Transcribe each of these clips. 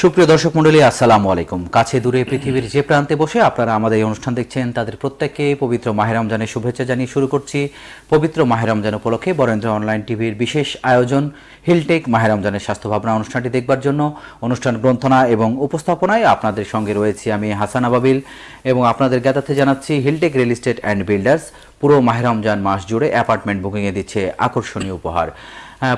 সুপ্রিয় দর্শক মণ্ডলী, আসসালামু আলাইকুম। কাছে দূরে পৃথিবীর যে প্রান্তে বসে আপনারা আমাদের এই অনুষ্ঠান দেখছেন, তাদের প্রত্যেককে পবিত্র মাহের রমজানের শুভেচ্ছা জানিয়ে শুরু করছি। পবিত্র মাহের রমজান উপলক্ষে বরেন্দ্র অনলাইন টিভির বিশেষ আয়োজন, হিলটেক মাহের রমজানের স্বাস্থ্য ভাবনা অনুষ্ঠানটি দেখবার জন্য। অনুষ্ঠান গ্রন্থনা এবং উপস্থাপনায় আপনাদের সঙ্গে রয়েছি আমি হাসান আবাবিল এবং আপনাদের জ্ঞাতার্থে জানাচ্ছি, Hilltech real estate and builders পুরো মাহের রমজান মাস জুড়ে অ্যাপার্টমেন্ট বুকিংয়ে দিচ্ছে আকর্ষণীয় উপহার।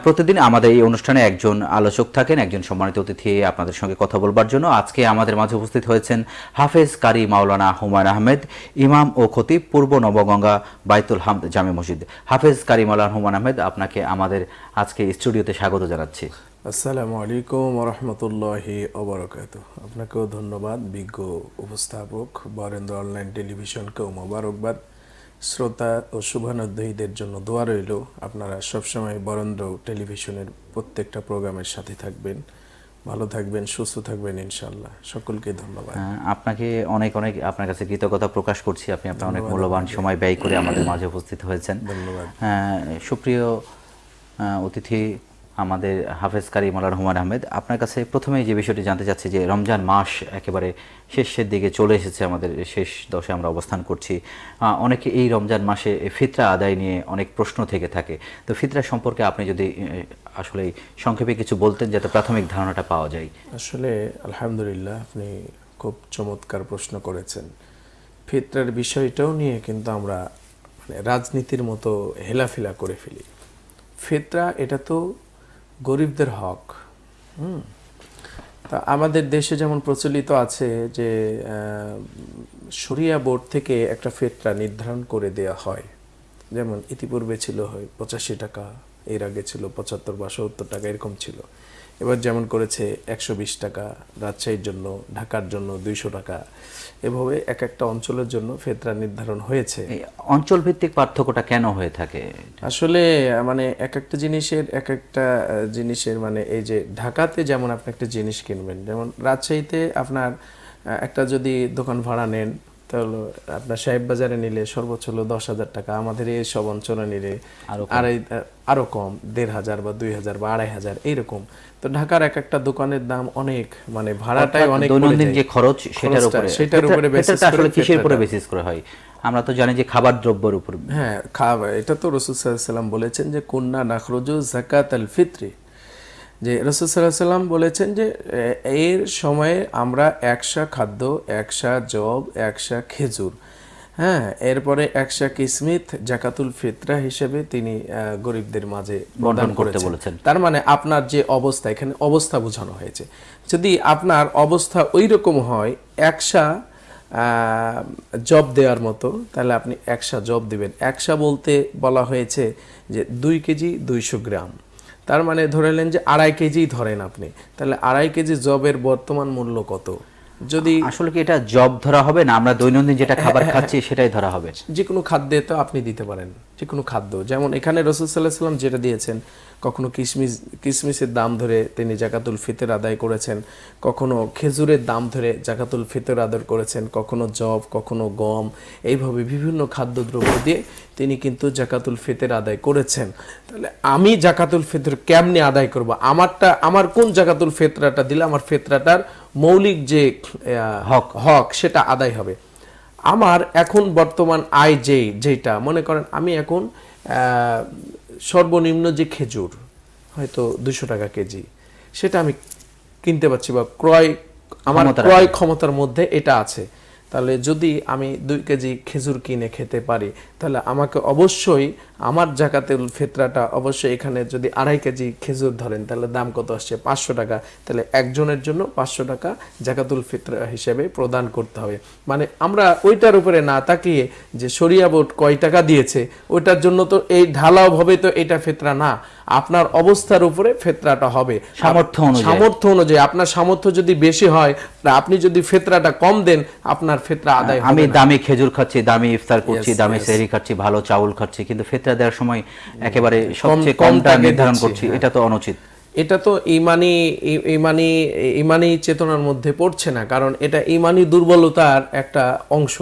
প্রতিদিন আমাদের এই অনুষ্ঠানে একজন আলোচক থাকেন, একজন সম্মানিত অতিথি আপনাদের সঙ্গে কথা বলবার জন্য। আজকে আমাদের মাঝে উপস্থিত হয়েছেন হাফেজ কারি মাওলানা হুমায়ুন আহমেদ, ইমাম ও খতিব পূর্ব নবগঙ্গা বাইতুল হামদ জামে মসজিদ। হাফেজ কারি মাওলানা হুমায়ুন আহমেদ, আপনাকে আমাদের আজকে স্টুডিওতে স্বাগত জানাচ্ছি। আসসালামু আলাইকুম রহমতুল্লাহি অবরকাত আপনাকেও ধন্যবাদ, বিজ্ঞ উপস্থাপক বরেন্দ্র অনলাইন টেলিভিশনকেও মোবারকবাদ। শ্রোতা ও শুভানুদ্দয়ীদের জন্য দোয়া রইল। আপনারা সবসময় বরেন্দ্র টেলিভিশনের প্রত্যেকটা প্রোগ্রামের সাথে থাকবেন। ভালো থাকবেন সুস্থ থাকবেন ইনশাল্লাহ সকলকে ধন্যবাদ। আহ, আপনাকে অনেক অনেক আপনার কাছে কৃতজ্ঞতা প্রকাশ করছি। আপনি আপনার অনেক মূল্যবান সময় ব্যয় করে আমাদের মাঝে উপস্থিত হয়েছেন। ধন্যবাদ। হ্যাঁ সুপ্রিয় অতিথি আমাদের হাফেজ কারি মোল্লা রহমান আহমেদ, আপনার কাছে প্রথমেই যে বিষয়টি জানতে চাচ্ছি যে রমজান মাস একেবারে শেষের দিকে চলে এসেছে, আমাদের শেষ দশে আমরা অবস্থান করছি। অনেকে এই রমজান মাসে ফিতরা আদায় নিয়ে অনেক প্রশ্ন থেকে থাকে। তো ফিতরা সম্পর্কে আপনি যদি আসলে সংক্ষেপে কিছু বলতেন যাতে প্রাথমিক ধারণাটা পাওয়া যায়। আসলে আলহামদুলিল্লাহ আপনি খুব চমৎকার প্রশ্ন করেছেন। ফিতরার বিষয়টাও নিয়ে কিন্তু আমরা মানে রাজনীতির মতো হেলাফেলা করে ফেলি। ফিতরা, এটা তো গরিবদের হক। হুম। তা আমাদের দেশে যেমন প্রচলিত আছে যে সরিয়া বোর্ড থেকে একটা ফেতরা নির্ধারণ করে দেয়া হয়। যেমন ইতিপূর্বে ছিল হয় পঁচাশি টাকা, এর আগে ছিল পঁচাত্তর বা সত্তর টাকা, এরকম ছিল। এবার যেমন করেছে একশো বিশ টাকা রাজশাহীর জন্য ঢাকার জন্য দুইশো টাকা। এভাবে এক একটা অঞ্চলের জন্য ফেতরা নির্ধারণ হয়েছে। অঞ্চল ভিত্তিক পার্থক্যটা কেন হয়ে থাকে? আসলে মানে এক একটা জিনিসের এক একটা জিনিসের মানে এই যে ঢাকাতে যেমন আপনি একটা জিনিস কিনবেন যেমন রাজশাহীতে আপনার একটা যদি দোকান ভাড়া নেন তাহলে আপনার সাহেব বাজারে নিলে সর্বোচ্চ হলো দশ হাজার টাকা আমাদের এই সব অঞ্চলে নিলে আড়াই আরও কম দেড় হাজার বা দুই হাজার বা আড়াই হাজার এইরকম। তো ঢাকার এক একটা দোকানের দাম অনেক মানে ভাড়াটাই অনেক দৈনন্দিন যে খরচ সেটার উপরে। সেটার উপরে ফিতরাটা আসলে কিসের উপরে বেসিস করে হয়? আমরা তো জানি যে খাবার দ্রব্যের উপর। হ্যাঁ খাওয়া এটা তো রসুল সাল্লাম বলেছেন যে কন্যা নাখরুজু জাকাত আল ফিত্রি যে রসুল সাল্লাহ সাল্লাম বলেছেন যে এর সময়ে আমরা একশা খাদ্য একশা জব একশা খেজুর হ্যাঁ এরপরে একশা কিসমিত জাকাতুল ফিতরা হিসেবে তিনি গরিবদের মাঝে প্রদান করতে বলেছেন। তার মানে আপনার যে অবস্থা এখানে অবস্থা বোঝানো হয়েছে। যদি আপনার অবস্থা ওই রকম হয় একশা জব দেওয়ার মতো তাহলে আপনি একশা জব দিবেন। একশা বলতে বলা হয়েছে যে দুই কেজি দুইশো গ্রাম। তার মানে ধরে নেন যে আড়াই কেজি ধরেন আপনি, তাহলে আড়াই কেজি জবের বর্তমান মূল্য কত? যদি আসলে কি এটা জব ধরা হবে না? আমরা দৈনন্দিন যেটা খাবার খাচ্ছি সেটাই ধরা হবে। যে কোনো খাদ্যে তো আপনি দিতে পারেন। যে কোনো খাদ্য। যেমন এখানে রসুল সাল্লাহ সাল্লাম যেটা দিয়েছেন কখনো কিশমিশ কিশমিশের দাম ধরে তিনি জাকাতুল ফিতর আদায় করেছেন কখনো খেজুরের দাম ধরে জাকাতুল ফিতর আদায় করেছেন কখনো জব কখনো গম এইভাবে বিভিন্ন খাদ্যদ্রব্য দিয়ে তিনি কিন্তু জাকাতুল ফিতর আদায় করেছেন। তাহলে আমি জাকাতুল ফিতর কেমনে আদায় করব? আমারটা আমার কোন জাকাতুল ফিতরাটা দিলে আমার ফিতরাটার মৌলিক যে হক। হক সেটা আদায় হবে। আমার এখন বর্তমান আয় যেই যেটা মনে করেন আমি এখন আহ, সর্বনিম্ন যে খেজুর হয়তো দুশো টাকা কেজি সেটা আমি কিনতে পারছি বা ক্রয় আমার ক্রয় ক্ষমতার মধ্যে এটা আছে। তাহলে যদি আমি দুই কেজি খেজুর কিনে খেতে পারি তাহলে আমাকে অবশ্যই আমার জাকাতুল ফেতরাটা অবশ্যই এখানে যদি আড়াই কেজি খেজুর ধরেন তাহলে দাম কত আসছে? পাঁচশো টাকা। তাহলে একজনের জন্য পাঁচশো টাকা জাকাতুল ফিতরা হিসেবে প্রদান করতে হবে। মানে আমরা ওইটার উপরে না তাকিয়ে যে শরিয়া বোর্ড কয় টাকা দিয়েছে ওইটার জন্য তো এই ঢালাও ভাবে তো এটা ফেতরা না। আপনার অবস্থার উপরে ফেতরাটা হবে। সামর্থ্য অনুযায়ী। সামর্থ্য অনুযায়ী। আপনার সামর্থ্য যদি বেশি হয় তা আপনি যদি ফেতরাটা কম দেন আপনার ফেতরা আদায় আমি দামি খেজুর খাচ্ছি দামি ইফতার করছি দামি. সেহরি খাচ্ছি ভালো চাউল খাচ্ছি কিন্তু ফেতরা দেওয়ার সময় একেবারে সবচেয়ে কমটা নির্ধারণ করছি এটা তো অনুচিত। এটা তো ইমানি ইমানি ইমানি চেতনার মধ্যে পড়ছে না কারণ এটা ইমানি দুর্বলতার একটা অংশ।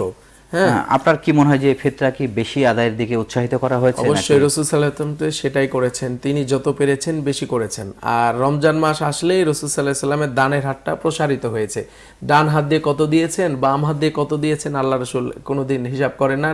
হ্যাঁ। আপনার কি মনে হয় যে ফিতরা কি বেশি আদায়ের দিকে উৎসাহিত করা হয়েছে অবশ্যই রসুল সাল্লাহ তো সেটাই করেছেন। তিনি যত পেরেছেন বেশি করেছেন। আর রমজান মাস আসলেই রসুল সাল্লাহ সাল্লামের দানের হাতটা প্রসারিত হয়েছে। ডান হাত দিয়ে কত দিয়েছেন বাম হাত দিয়ে কত দিয়েছেন আল্লাহ রসুল কোনোদিন হিসাব করেন না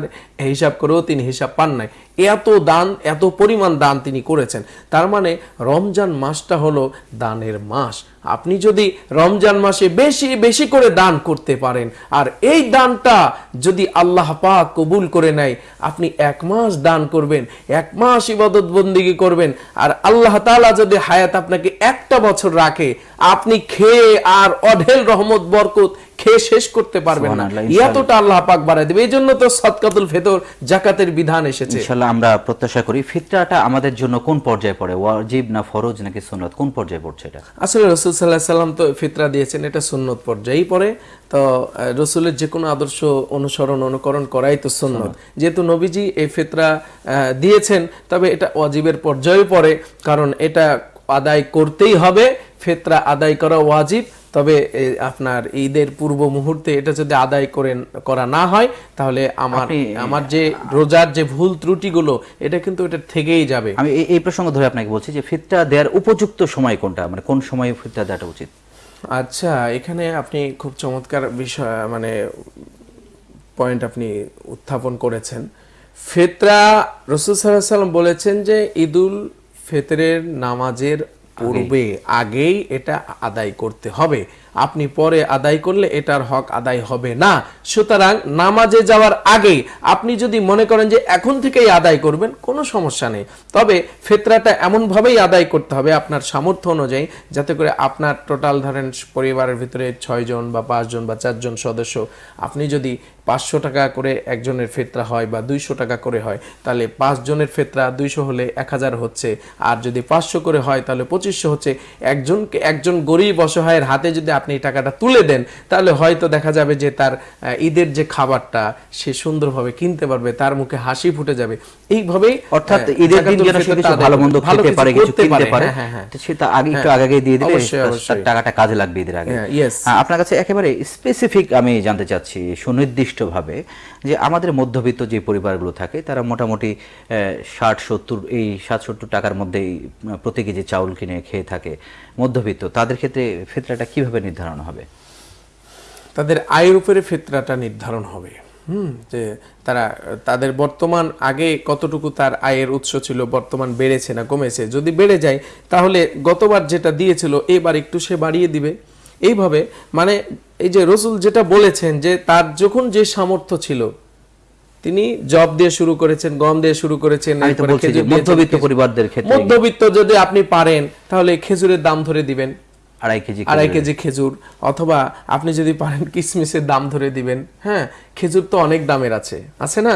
হিসাব করেও তিনি হিসাব পান নাই। এত দান এত পরিমাণ দান তিনি করেছেন। তার মানে রমজান মাসটা হলো দানের মাস। আপনি যদি রমজান মাসে বেশি বেশি করে দান করতে পারেন, আর এই দানটা যদি আল্লাহ পাক কবুল করে নেয়, আপনি এক মাস দান করবেন, এক মাস ইবাদত বন্দিগি করবেন, আর আল্লাহ তালা যদি হায়াত আপনাকে একটা বছর রাখে, আপনি খেয়ে আর অঢেল রহমত, বরকত খেয়ে শেষ করতে পারবেন না। এতটা আল্লাহ পাক বাড়ায় দেবে। এই জন্য তো সদকাতুল ফেতর জাকাতের বিধান এসেছে। ইনশাল্লাহ আমরা প্রত্যাশা করি ফিতরাটা আমাদের জন্য কোন পর্যায়ে পড়ে? ওয়াজিব না ফরজ নাকি সুন্নত? কোন পর্যায়ে পড়ছে এটা? আসলে রসুল সাল্লাহ সাল্লাম তো ফিতরা দিয়েছেন এটা সুন্নত পর্যায়েই পড়ে। তো রসুলের যে কোনো আদর্শ অনুসরণ অনুকরণ করাই তো সুন্নত। যেহেতু নবীজি এই ফিতরা দিয়েছেন তবে এটা ওয়াজিবের পর্যায়ে পড়ে। কারণ এটা আদায় করতেই হবে ফিতরা আদায় করা ওয়াজিব। তবে আপনার ঈদের পূর্ব মুহূর্তে এটা যদি আদায় করেন করা না হয় তাহলে আমার আমার যে রোজার যে ভুল ত্রুটিগুলো এটা কিন্তু এটা থেকেই যাবে। আমি এই- প্রসঙ্গ ধরে আপনাকে বলছি যে ফিতরা দেওয়ার উপযুক্ত সময় কোনটা? মানে কোন সময়ে ফিতরা দেওয়াটা উচিত? আচ্ছা এখানে আপনি খুব চমৎকার বিষয় মানে পয়েন্ট আপনি উত্থাপন করেছেন। ফেতরা রসুল সাল্লাম বলেছেন যে ঈদুল ফেতরের নামাজের পূর্বে আগেই এটা আদায় করতে হবে। আপনি পরে আদায় করলে এটার হক আদায় হবে না। সুতরাং নামাজে যাওয়ার আগেই আপনি যদি মনে করেন যে এখন থেকেই আদায় করবেন, কোনো সমস্যা নেই। তবে ফেতরাটা এমনভাবেই আদায় করতে হবে আপনার সামর্থ্য অনুযায়ী, যাতে করে আপনার টোটাল ধরেন পরিবারের ভিতরে ছয়জন বা পাঁচজন বা চারজন সদস্য, আপনি যদি পাঁচশো টাকা করে একজনের ফেতরা হয় বা দুইশো টাকা করে হয় তাহলে পাঁচজনের ফেতরা দুইশো হলে এক হাজার হচ্ছে। আর যদি পাঁচশো করে হয় তাহলে পঁচিশশো হচ্ছে। একজনকে একজন গরিব অসহায়ের হাতে যদি আপনি এই টাকাটা তুলে দেন তাহলে হয়তো দেখা যাবে যে তার ঈদের যে খাবারটা সে সুন্দরভাবে কিনতে পারবে তার মুখে হাসি ফুটে যাবে। এইভাবেই অর্থাৎ ঈদের দিন যেন সে কিছু ভালো মন্দ ভালো খেতে পারে কিছু কিনতে পারে। হ্যাঁ, হ্যাঁ, হ্যাঁ। তো সে তা আগে একটু আগে আগে দিয়ে দিলে টাকাটা কাজে লাগবে ঈদের আগে। আপনার কাছে একেবারে স্পেসিফিক আমি জানতে চাচ্ছি সুনির্দিষ্টভাবে যে আমাদের মধ্যবিত্ত যে পরিবারগুলো থাকে, তারা মোটামুটি ষাট, সত্তর, এই ষাট সত্তর টাকার মধ্যেই প্রতি কেজি চাউল কিনে খেয়ে থাকে মধ্যবিত্ত। তাদের ক্ষেত্রে ফেতরাটা কীভাবে নির্ধারণ হবে? তাদের আয়ের উপরে ফেতরাটা নির্ধারণ হবে। হুম, যে তারা, তাদের বর্তমান আগে কতটুকু তার আয়ের উৎস ছিল, বর্তমান বেড়েছে না কমেছে, যদি বেড়ে যায়, তাহলে গতবার যেটা দিয়েছিল, এবার একটু সে বাড়িয়ে দিবে। এইভাবে মানে এই যে রসুল যেটা বলেছেন যে তার যখন যে সামর্থ্য ছিল তিনি জব দিয়ে শুরু করেছেন গম দিয়ে শুরু করেছেন মধ্যবিত্ত পরিবারদের ক্ষেত্রে। মধ্যবিত্ত যদি আপনি পারেন তাহলে খেজুরের দাম ধরে দিবেন। আড়াই কেজি আড়াই কেজি খেজুর অথবা আপনি যদি পারেন কিসমিসের দাম ধরে দিবেন। হ্যাঁ খেজুর তো অনেক দামের আছে আছে না?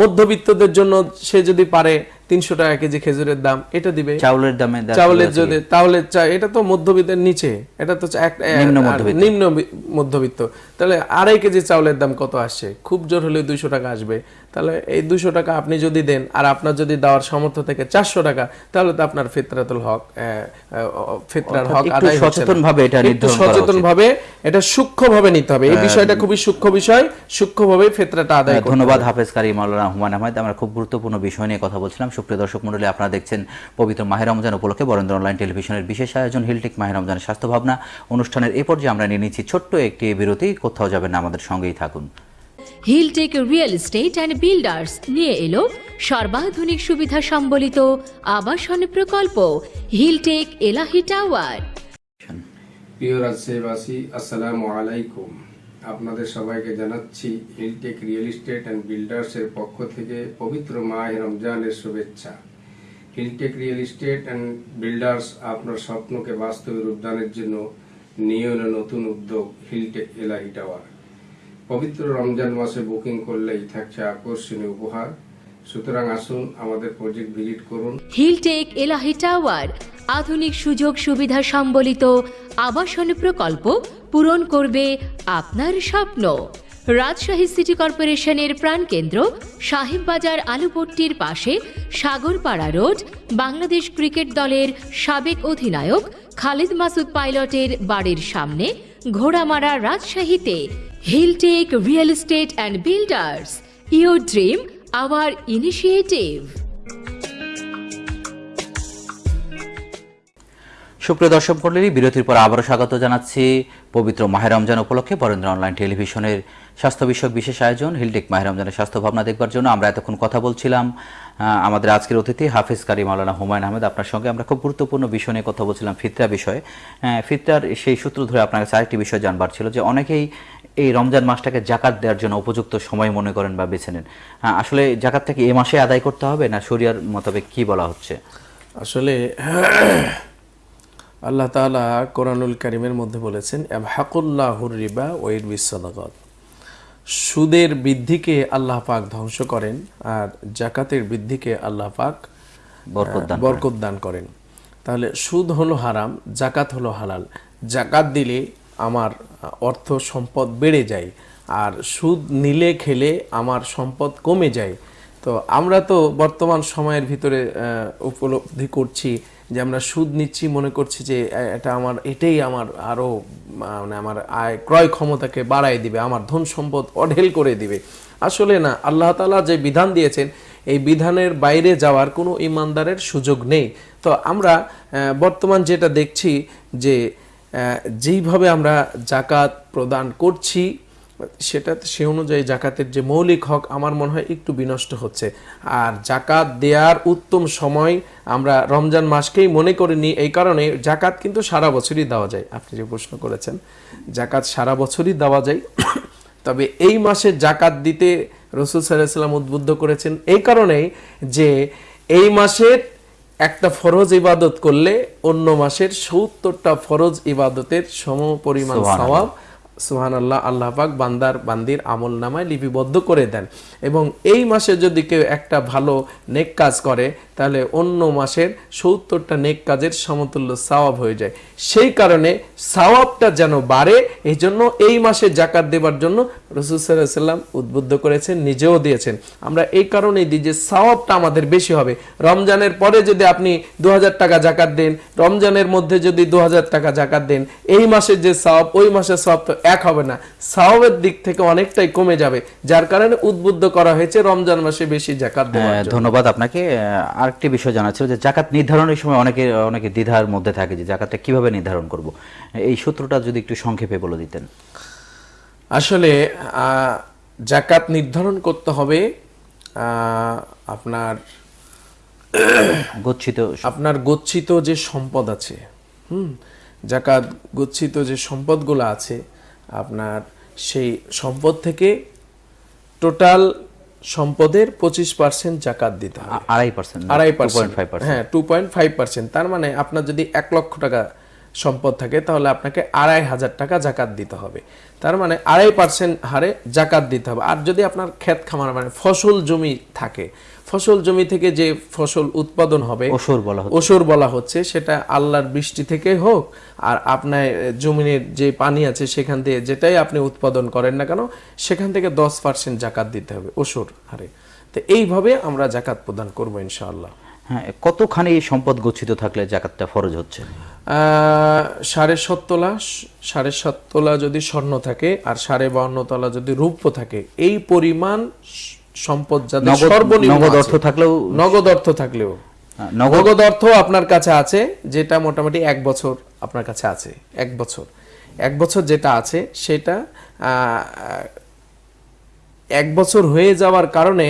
মধ্যবিত্তদের জন্য সে যদি পারে তিনশো টাকা কেজি খেজুরের দাম এটা দিবে। চাউলের দামে চাউলের যদি তাহলে এটা তো মধ্যবিত্তের নিচে। এটা তো নিম্ন মধ্যবিত্ত। তাহলে আড়াই কেজি চাউলের দাম কত আসছে? খুব জোর হলে দুইশো টাকা আসবে। তাহলে এই দুইশো টাকা আপনি যদি দেন আর আপনার যদি দেওয়ার সামর্থ্য থেকে চারশো টাকা তাহলে তো আপনার ফিতরাতুল হক ফিতরার হক একটু আদায় হচ্ছে না। এটা সচেতন ভাবে এটা সূক্ষ্মভাবে নিতে হবে। এই বিষয়টা খুবই সূক্ষ্ম বিষয়। সূক্ষ্ম ভাবে ফেতরাটা আদায় ধন্যবাদ হাফেজ কারি মাওলানা হুমায়ুন আহমেদ। আমরা খুব গুরুত্বপূর্ণ বিষয় নিয়ে কথা বলছিলাম। সুপ্রিয় দর্শক মণ্ডলী আপনারা দেখছেন পবিত্র মাহের রমজান উপলক্ষে বরেন্দ্র অনলাইন টেলিভিশনের বিশেষ আয়োজন হিলটেক মাহের রমজানের স্বাস্থ্য ভাবনা। অনুষ্ঠানের এই পর্যায়ে আমরা নিয়ে নিচ্ছি ছোট্ট একটি বিরতি। কোথাও যাবেন না আমাদের সঙ্গেই থাকুন। Hilltech real estate and builders নিয়ে এলো সর্বাধুনিক সুবিধা সম্বলিত আবাসন প্রকল্প হিলটেক এলাহি টাওয়ার। প্রিয় রাজশাহীবাসী আসসালামু আলাইকুম। আপনাদের সবাইকে জানাচ্ছি হিলটেক রিয়েল এস্টেট অ্যান্ড বিল্ডার্সের পক্ষ থেকে পবিত্র মাহ রমজানের শুভেচ্ছা। Hilltech real estate and builders আপনার স্বপ্নকে বাস্তবে রূপদানের জন্য নিয়ে এলো নতুন উদ্যোগ হিলটেক এলাহি টাওয়ার পবিত্র রমজান মাসে বুকিং করলেই থাকছে আকর্ষণীয় উপহার। সুতরাং আসুন আমাদের প্রজেক্ট ভিজিট করুন। হিলটেক এলাহি টাওয়ার আধুনিক সুযোগ সুবিধা সম্বলিত আবাসন প্রকল্প পূরণ করবে আপনার স্বপ্ন রাজশাহী সিটি কর্পোরেশনের প্রাণকেন্দ্র সাহেববাজার আলুপট্টির পাশে সাগরপাড়া রোড বাংলাদেশ ক্রিকেট দলের সাবেক অধিনায়ক খালিদ মাসুদ পাইলটের বাড়ির সামনে ঘোড়ামারা রাজশাহীতে Hilltech real estate and builders Your dream, our initiative. সুপ্রিয় দর্শক মণ্ডলী, বিরতির পর আবারও স্বাগত জানাচ্ছি পবিত্র মাহে রমজান উপলক্ষে বরেন্দ্র অনলাইন টেলিভিশনের স্বাস্থ্য বিষয়ক বিশেষ আয়োজন, হিলটেক মাহে রমজানের স্বাস্থ্য ভাবনা দেখবার জন্য আমরা এতক্ষণ কথা বলছিলাম। আমাদের আজকের অতিথি হাফিজ কারি মাওলানা হুমায়ুন আহমেদ, আপনার সঙ্গে আমরা খুব গুরুত্বপূর্ণ বিষয় নিয়ে কথা বলছিলাম, ফিতরা বিষয়ে। ফিতরার সেই সূত্র ধরে আপনার কাছে আরেকটি বিষয় জানবার ছিল যে অনেকেই এই রমজান মাসটাকে জাকাত দেওয়ার জন্য উপযুক্ত সময় মনে করেন বা বেছে নেন। আসলে জাকাতটা কি এ মাসে আদায় করতে হবে না শরিয়ার মোতাবেক কি বলা হচ্ছে? আসলে আল্লাহ তাআলা কোরআনুল কারিমের মধ্যে বলেছেন হাকুল্লাহুর রিবা ওয়ের বিশ্বদাগত সুদের বৃদ্ধিকে আল্লাহ পাক ধ্বংস করেন আর জাকাতের বৃদ্ধিকে আল্লাহ পাক বরকত দান করেন। তাহলে সুদ হলো হারাম জাকাত হলো হালাল। জাকাত দিলে আমার অর্থ সম্পদ বেড়ে যায় আর সুদ নিলে খেলে আমার সম্পদ কমে যায়। তো আমরা তো বর্তমান সময়ের ভিতরে উপলব্ধি করছি যে আমরা সুদ নিচ্ছি, মনে করছি যে এটা আমার, এটাই আমার আরও মানে আমার আয়, ক্রয় ক্ষমতাকে বাড়ায় দিবে, আমার ধন সম্পদ অঢেল করে দিবে। আসলে না, আল্লাহ তাআলা যে বিধান দিয়েছেন, এই বিধানের বাইরে যাওয়ার কোনো ইমানদারের সুযোগ নেই। তো আমরা বর্তমান যেটা দেখছি যে যেইভাবে আমরা জাকাত প্রদান করছি সেটা সে অনুযায়ী জাকাতের যে মৌলিক হক আমার মনে হয় একটু বিনষ্ট হচ্ছে। আর জাকাত দেওয়ার উত্তম সময় আমরা রমজান মাসকেই মনে করে নিই এই কারণে জাকাত কিন্তু সারা বছরই দেওয়া যায়। আপনি যে প্রশ্ন করেছেন জাকাত সারা বছরই দেওয়া যায়। তবে এই মাসে জাকাত দিতে রসুল সাল্লাম উদ্বুদ্ধ করেছেন এই কারণেই যে এই মাসের একটা ফরজ ইবাদত করলে অন্য মাসের সত্তরটা ফরজ ইবাদতের সম পরিমাণ সওয়াব সুহান আল্লাহ আল্লাহ পাক বান্দার, বান্দির আমল নামায় লিপিবদ্ধ করে দেন। এবং এই মাসে যদি কেউ একটা ভালো নেক কাজ করে, তাহলে অন্য মাসের সত্তরটা নেক কাজের সমতুল্য সওয়াব হয়ে যায়। সেই কারণে সওয়াবটা যেন বাড়ে এই জন্য এই মাসে জাকাত দেবার জন্য রসুল সাল্লাম উদ্বুদ্ধ করেছেন, নিজেও দিয়েছেন। আমরা এই কারণেই দিই যে সওয়াবটা আমাদের বেশি হবে। রমজানের পরে যদি আপনি দু হাজার টাকা জাকাত দেন, রমজানের মধ্যে যদি দু হাজার টাকা জাকাত দেন, এই মাসের যে সওয়াব, ওই মাসের সওয়াব তো এক হবে না। সওয়াবের দিক থেকে অনেকটাই কমে যাবে যার কারণে উদ্বুদ্ধ করা হয়েছে রমজান মাসে বেশি জাকাত হ্যাঁ। ধন্যবাদ আপনাকে। আরেকটি বিষয় জানা ছিল যে জাকাত নির্ধারণের সময় অনেকে অনেকে দ্বিধার মধ্যে থাকে যে জাকাতটা কীভাবে নির্ধারণ করব। এই সূত্রটা যদি একটু সংক্ষেপে বলে দিতেন। আসলে আহ, জাকাত নির্ধারণ করতে হবে আহ, আপনার গচ্ছিত আপনার গচ্ছিত যে সম্পদ আছে হুম জাকাত গচ্ছিত যে সম্পদগুলো আছে আপনার সেই সম্পদ থেকে টোটাল সম্পদের পঁচিশ পার্সেন্ট জাকাত দিতে হবে। আড়াই পার্সেন্ট আড়াই পার্সেন্ট হ্যাঁ টু পয়েন্ট ফাইভ পার্সেন্ট তার মানে আপনার যদি এক লক্ষ টাকা সম্পদ থাকে তাহলে আপনাকে আড়াই হাজার টাকা জাকাত দিতে হবে। তার মানে আড়াই পার্সেন্ট হারে জাকাত দিতে হবে। আর যদি আপনার ক্ষেত খামার মানে ফসল জমি থাকে ফসল জমি থেকে যে ফসল উৎপাদন হবে ওসর বলা হচ্ছে। ওসর বলা হচ্ছে সেটা আল্লাহর বৃষ্টি থেকে হোক আর আপনার জমিনের যে পানি আছে সেখান থেকে যেটাই আপনি উৎপাদন করেন না কেন সেখান থেকে দশ পার্সেন্ট জাকাত দিতে হবে ওসর হারে। তো এইভাবে আমরা জাকাত প্রদান করব ইনশাআল্লাহ। হ্যাঁ কতখানি এই সম্পদ গচ্ছিত থাকলে জাকাতটা ফরজ হচ্ছে? সাড়ে সাত তোলা সাড়ে সাত তোলা যদি স্বর্ণ থাকে আর সাড়ে বাউন্ন তোলা যদি রূপ্য থাকে এই পরিমাণ সম্পদ যাদের সর্বনিম্ন নগদ অর্থ থাকলেও নগদ অর্থ থাকলেও। হ্যাঁ, নগদ অর্থ আপনার কাছে আছে যেটা মোটামুটি এক বছর আপনার কাছে আছে। এক বছর। এক বছর যেটা আছে সেটা এক বছর হয়ে যাওয়ার কারণে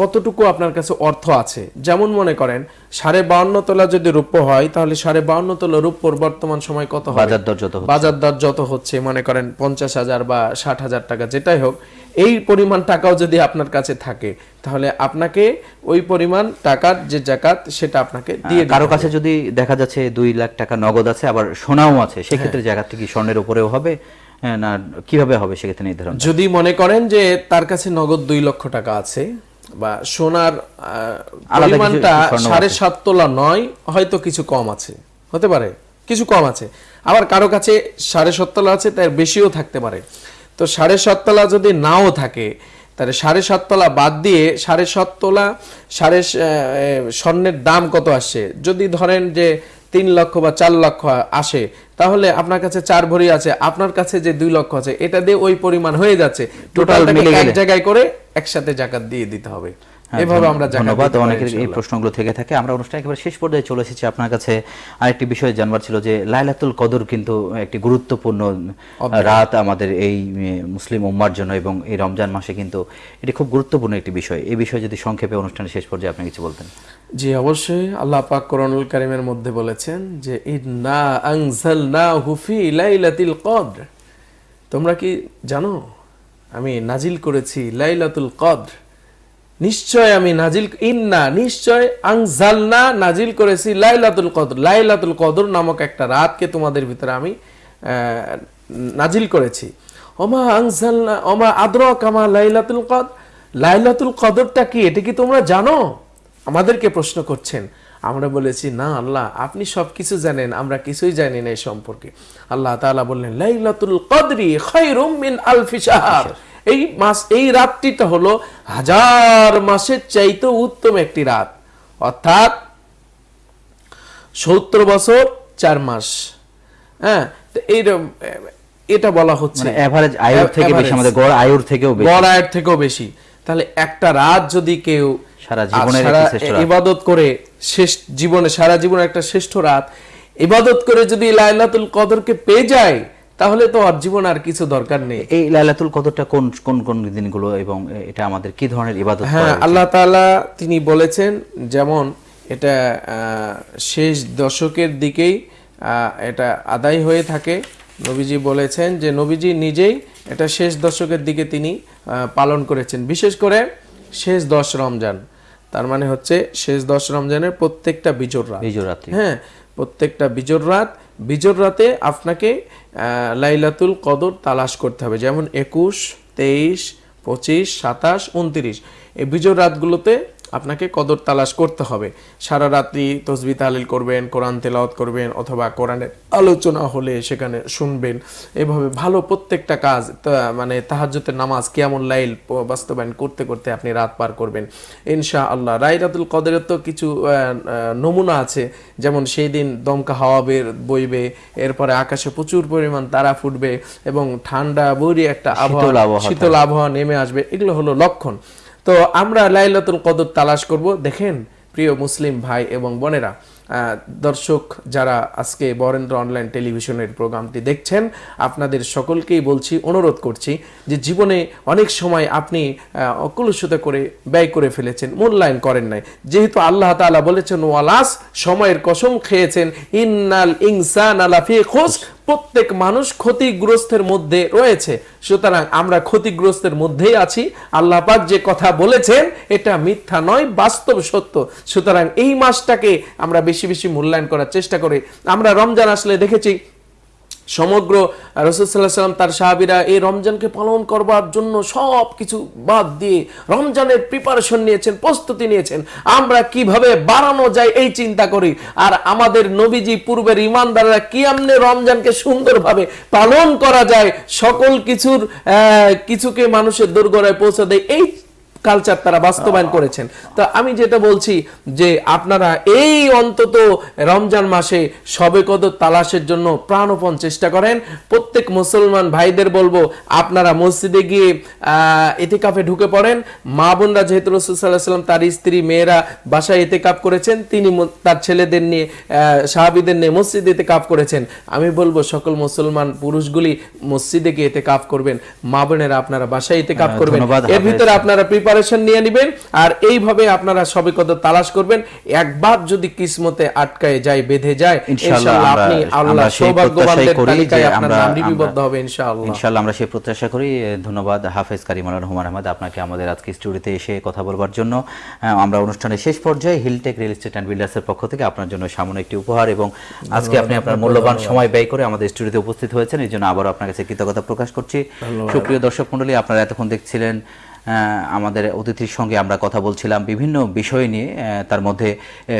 কতটুকু আপনার কাছে অর্থ আছে? যেমন মনে করেন সাড়ে বাউন্ন তোলা যদি রূপ্য হয় তাহলে সাড়ে বাউন্ন তোলা রূপ্যর বর্তমান সময় কত হবে? বাজার দর যত বাজার দর যত হচ্ছে মনে করেন পঞ্চাশ হাজার বা ষাট হাজার টাকা যেটাই হোক এই পরিমাণ টাকাও যদি আপনার কাছে থাকে তাহলে আপনাকে ওই পরিমাণ টাকার যে জাকাত সেটা আপনাকে দিয়ে কারও কাছে যদি দেখা যাচ্ছে দুই লাখ টাকা নগদ আছে আবার সোনাও আছে সেক্ষেত্রে হ্যাঁ। জায়গাটা কি স্বর্ণের উপরেও হবে? না কীভাবে হবে সেক্ষেত্রে নির্ধারণ? যদি মনে করেন যে তার কাছে নগদ দুই লক্ষ টাকা আছে বা সোনার পরিমাণটা সাড়ে সাত তোলা নয় হয়তো কিছু কম আছে হতে পারে কিছু কম আছে। আবার কারও কাছে সাড়ে সাত তোলা আছে তার বেশিও থাকতে পারে। তো সাড়ে সাততলা যদি নাও থাকে তাহলে সাড়ে সাততলা বাদ দিয়ে সাড়ে সাততলা সাড়ে স্বর্ণের দাম কত আসছে? যদি ধরেন যে তিন লক্ষ বা চার লক্ষ আসে তাহলে আপনার কাছে চার ভরি আছে আপনার কাছে যে দুই লক্ষ আছে এটা দিয়ে ওই পরিমাণ হয়ে যাচ্ছে। টোটাল এক জায়গায় করে একসাথে জাকাত দিয়ে দিতে হবে। এভাবে আমরা ধন্যবাদ। অনেকের এই প্রশ্নগুলো থেকে থাকে। আমরা অনুষ্ঠান একেবারে শেষ পর্যায়ে চলে এসেছি। আপনার কাছে আরেকটি বিষয় জানবার ছিল যে লাইলাতুল কদর কিন্তু একটি গুরুত্বপূর্ণ রাত আমাদের এই মুসলিম উম্মার জন্য এবং এই রমজান মাসে কিন্তু এটি খুব গুরুত্বপূর্ণ একটি বিষয়। এই বিষয়ে যদি সংক্ষেপে অনুষ্ঠানের শেষ পর্যায়ে আপনি কিছু বলতেন। জি অবশ্যই। আল্লাহ পাক কোরআনুল কারিমের মধ্যে বলেছেন যে ইন্না আনজালনাহু ফি লাইলাতিল কদর। তোমরা কি জানো? আমি নাজিল করেছি লাইলাতুল কদর। নিশ্চয় আমি নাজিল, ইন্না, নিশ্চয় আনজালনা নাজিল করেছি লাইলাতুল কদর। লাইলাতুল কদর নামক একটা রাতকে তোমাদের ভিতরে আমি নাজিল করেছি। ওমা আনজালনা, ওমা আদরাকামা লাইলাতুল কদর। লাইলাতুল কদরটা কি? এটা কি তোমরা জানো? আমাদেরকে প্রশ্ন করছেন। আমরা বলেছি, না আল্লাহ, আপনি সব কিছু জানেন, আমরা কিছুই জানি না এই সম্পর্কে। আল্লাহ তাআলা বললেন, লাইলাতুল কদরি খায়রুম মিন আলফি শাহর। এই মাস এই রাতটিটা হলো হাজার মাসের চাইতে উত্তম একটি রাত। অর্থাৎ সত্তর বছর চার মাস। হ্যাঁ এইরকম এটা বলা হচ্ছে। মানে অ্যাভারেজ আয়ুর থেকে বেশি আমাদের গড় আয়ুর থেকেও বেশি। গড় আয়ের থেকেও বেশি। তাহলে একটা রাত যদি কেউ সারা জীবনের ইবাদত করে শেষ জীবনে সারা জীবনে একটা শ্রেষ্ঠ রাত ইবাদত করে যদি লাইলাতুল কদরকে পেয়ে যায় তাহলে তো আর জীবন আর কিছু দরকার নেই। এই লাইলাতুল কদরটা কোন কোন কোন দিনগুলো এবং এটা আমাদের কি ধরনের ইবাদত হ্যাঁ আল্লাহ তাআলা তিনি বলেছেন যেমন এটা শেষ দশকের দিকেই এটা আদায় হয়ে থাকে। নবীজি বলেছেন যে নবীজি নিজেই এটা শেষ দশকের দিকে তিনি পালন করেছেন। বিশেষ করে শেষ দশ রমজান। তার মানে হচ্ছে শেষ দশ রমজানের প্রত্যেকটা বিজোর রাত। বিজয় রাত্রি হ্যাঁ প্রত্যেকটা বিজোর রাত বিজোর রাতে আপনাকে লাইলাতুল কদর তালাশ করতে হবে। যেমন একুশ তেইশ পঁচিশ সাতাশ উনত্রিশ। এই বিজয় রাতগুলোতে আপনাকে কদর তালাশ করতে হবে। সারা রাত্রি তসবি তালিল করবেন কোরআন তেলাওয়াত করবেন অথবা কোরআনের আলোচনা হলে সেখানে শুনবেন। এভাবে ভালো প্রত্যেকটা কাজ মানে তাহাজ্জুতের নামাজ কেমন লাইল বাস্তবায়ন করতে করতে আপনি রাত পার করবেন। ইনশা আল্লাহ রাইরাতুল কদরের তো কিছু নমুনা আছে। যেমন সেই দিন দমকা হাওয়া বের বইবে এরপরে আকাশে প্রচুর পরিমাণ তারা ফুটবে এবং ঠান্ডা বৈরী একটা আবহাওয়া শীতল আবহাওয়া নেমে আসবে। এগুলো হলো লক্ষণ। তো আমরা লাইলাতুল কদর তালাশ করব। দেখেন, প্রিয় মুসলিম ভাই এবং বোনেরা দর্শক যারা আজকে বরেন্দ্র অনলাইন টেলিভিশনের প্রোগ্রামটি দেখছেন, আপনাদের সকলকেই বলছি, অনুরোধ করছি যে জীবনে অনেক সময় আপনি অকলুষতা করে ব্যয় করে ফেলেছেন, মূল্যায়ন করেন নাই। যেহেতু আল্লাহ তাআলা বলেছেন, ওয়ালাস, সময়ের কসম খেয়েছেন, ইন্নাল ইনসান আলাফি খোঁজ প্রত্যেক মানুষ ক্ষতিগ্রস্তের মধ্যে রয়েছে। সুতরাং আমরা ক্ষতিগ্রস্তের মধ্যেই আছি। আল্লাহ পাক যে কথা বলেছেন, এটা মিথ্যা নয়, বাস্তব সত্য। সুতরাং এই মাসটাকে আমরা বেশি বেশি মূল্যায়ন করার চেষ্টা করি। আমরা রমজান আসলে দেখেছি সমগ্র রসুল্লাহ সাল্লাম তার সাহাবিরা এই রমজানকে পালন করবার জন্য সব কিছু বাদ দিয়ে রমজানের প্রিপারেশন নিয়েছেন, প্রস্তুতি নিয়েছেন। আমরা কীভাবে বাড়ানো যায় এই চিন্তা করি? আর আমাদের নবীজি, পূর্বের ইমানদাররা কি আমনে রমজানকে সুন্দরভাবে পালন করা যায়। সকল কিছুর কিছুকে মানুষের দোরগোড়ায় পৌঁছে দেয়। এই কালচার তারা বাস্তবায়ন করেছেন। তো আমি যেটা বলছি যে আপনারা এই অন্তত রমজান মাসে সবে কদর তালাশের জন্য প্রাণপণ চেষ্টা করেন। প্রত্যেক মুসলমান ভাইদের বলব আপনারা মসজিদে গিয়ে আহ, এতেকাফে ঢুকে পড়েন। মা বোনরা যেহেতু রসুল সাল্লাহ সাল্লাম তার স্ত্রী মেয়েরা বাসায় এতেকাপ করেছেন তিনি তার ছেলেদের নিয়ে সাহাবিদের নিয়ে মসজিদে এতেকাপ করেছেন। আমি বলব সকল মুসলমান পুরুষগুলি মসজিদে গিয়ে এতেকাপ করবেন। মা বোনেরা আপনারা বাসায় এতেকাপ আহ, করবেন। এর ভিতরে আপনারা প্রিপারেশন নিয়ে নেবেন। আর এইভাবে আপনারা সবে কত তালাশ করবেন। একবার যদি কিসমতে আটকায় যায় বেঁধে যায় ইনশাআল্লাহ আপনি আল্লাহ আমরা সৌভাগ্যবানদের প্রত্যাশাই করি যে তালিকায় আপনার নাম লিপিবদ্ধ হবে ইনশাআল্লাহ। ইনশাআল্লাহ আমরা সেই প্রত্যাশা করি। ধন্যবাদ। হাফেজ কারিমাল রহমান আহমদ আপনাকে আমাদের আজকে স্টুডিওতে এসে কথা বলবার জন্য। আমরা অনুষ্ঠানের শেষ পর্যায়ে হিলটেক রিয়েল এস্টেট অ্যান্ড বিল্ডার্সের পক্ষ থেকে আপনার জন্য সামনে একটি উপহার এবং আজকে আপনি আপনার মূল্যবান সময় ব্যয় করে আমাদের স্টুডিওতে উপস্থিত হয়েছেন। এই জন্য আবারও আপনার কাছে কৃতজ্ঞতা প্রকাশ করছি। সুপ্রিয় দর্শক মণ্ডলী আপনারা এতক্ষণ দেখছিলেন আমাদের অতিথির সঙ্গে আমরা কথা বলছিলাম বিভিন্ন বিষয় নিয়ে। তার মধ্যে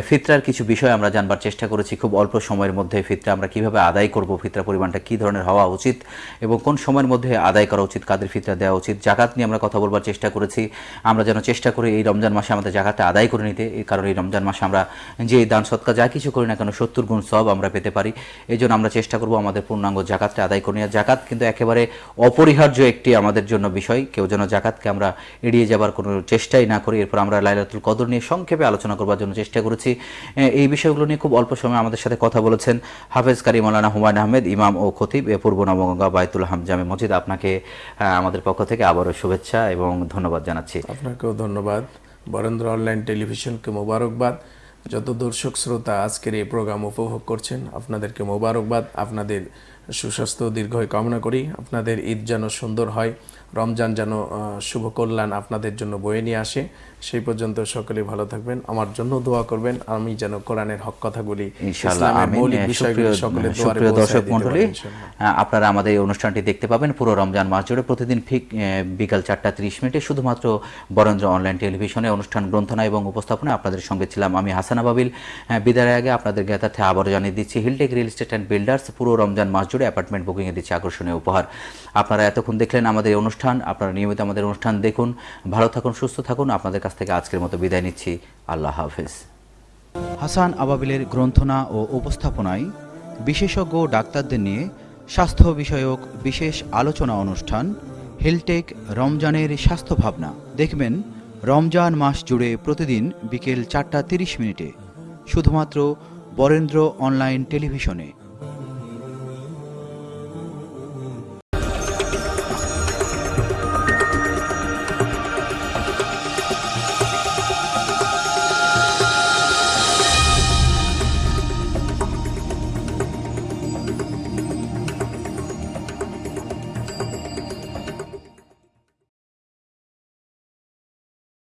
ফিতরার কিছু বিষয় আমরা জানবার চেষ্টা করেছি। খুব অল্প সময়ের মধ্যে ফিতরা আমরা কীভাবে আদায় করব, ফিতরা পরিমাণটা কী ধরনের হওয়া উচিত এবং কোন সময়ের মধ্যে আদায় করা উচিত, কাদের ফিতরা দেওয়া উচিত। জাকাত নিয়ে আমরা কথা বলবার চেষ্টা করেছি। আমরা যেন চেষ্টা করি এই রমজান মাসে আমাদের জাকাতটা আদায় করে নিতে। এই কারণে এই রমজান মাসে আমরা যে দান, সৎকা যা কিছু করি না কেন, সত্তর গুণ সব আমরা পেতে পারি। এই জন্য আমরা চেষ্টা করব আমাদের পূর্ণাঙ্গ জাকাতটা আদায় করে নেওয়া জাকাত কিন্তু একেবারে অপরিহার্য একটি আমাদের জন্য বিষয়। কেউ যেন জাকাতকে আমরা এড়িয়ে যাবার কোনো চেষ্টাই না করি। এরপর আমরা লাইলাতুল কদর নিয়ে সংক্ষেপে আলোচনা করবার জন্য চেষ্টা করেছি। এই বিষয়গুলো নিয়ে খুব অল্প সময় আমাদের সাথে কথা বলেছেন হাফেজ কারি মৌলানা হুমায়ুন আহমেদ, ইমাম ও খতিব, এ পূর্ব নবগঙ্গা বায়তুল হাম জামে মসজিদ। আপনাকে আমাদের পক্ষ থেকে আবারও শুভেচ্ছা এবং ধন্যবাদ জানাচ্ছি। আপনাকেও ধন্যবাদ। বরেন্দ্র অনলাইন টেলিভিশনকে মোবারকবাদ। যত দর্শক শ্রোতা আজকের এই প্রোগ্রাম উপভোগ করছেন, আপনাদেরকে মোবারকবাদ। আপনাদের সুস্বাস্থ্য দীর্ঘায়ু কামনা করি। আপনাদের ঈদ যেন সুন্দর হয় রমজান যেন আহ, শুভ কল্যাণ আপনাদের জন্য বয়ে নিয়ে আসে। সেই পর্যন্ত সকলে ভালো থাকবেন। আমার জন্য দোয়া করবেন আমি যেন কোরআনের হক কথাগুলি সুপ্রিয় দর্শক। আহ, আপনারা আমাদের এই অনুষ্ঠানটি দেখতে পাবেন পুরো রমজান মাস জুড়ে। প্রতিদিন ঠিক বিকাল চারটা ত্রিশ মিনিটে শুধুমাত্র বরেন্দ্র অনলাইন টেলিভিশনে অনুষ্ঠান গ্রন্থনা এবং উপস্থাপনা আপনাদের সঙ্গে ছিলাম আমি হাসানা বাবিল বিদায়ের আগে আপনাদের জ্ঞাতার্থে আবারও জানিয়ে দিচ্ছি Hilltech real estate and builders পুরো রমজান মাস জুড়ে অ্যাপার্টমেন্ট বুকিংয়ে দিচ্ছে আকর্ষণীয় উপহার। আপনারা এতক্ষণ দেখলেন আমাদের অনুষ্ঠান, আপনারা নিয়মিত আমাদের অনুষ্ঠান দেখুন। ভালো থাকুন, সুস্থ থাকুন। আপনাদের কাছ থেকে আজকের মতো বিদায় নিচ্ছি। আল্লাহ হাফেজ। হাসান আবাবিলের গ্রন্থনা ও উপস্থাপনায় বিশেষজ্ঞ ডাক্তারদের নিয়ে স্বাস্থ্য বিষয়ক বিশেষ আলোচনা অনুষ্ঠান, হেলটেক রমজানের স্বাস্থ্য ভাবনা। দেখবেন, রমজান মাস জুড়ে প্রতিদিন বিকেল চারটা তিরিশ মিনিটে। শুধুমাত্র বরেন্দ্র অনলাইন টেলিভিশনে।